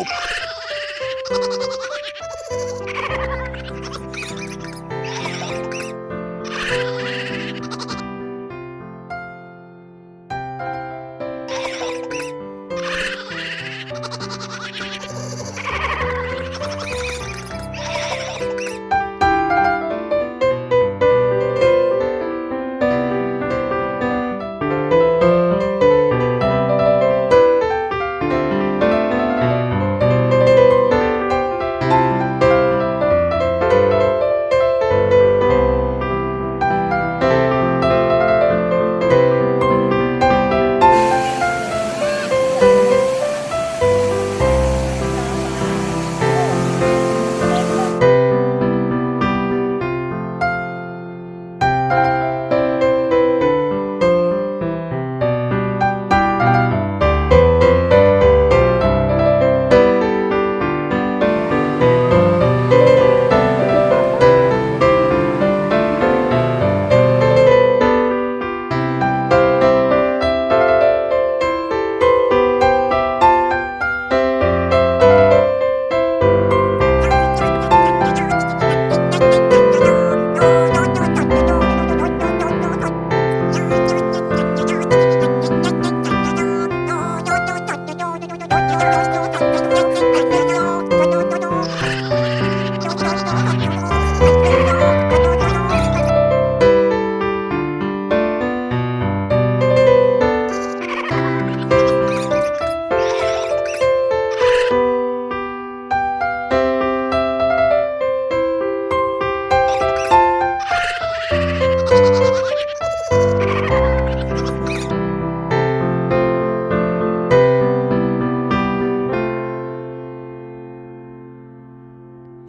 Nope.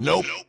Nope. nope.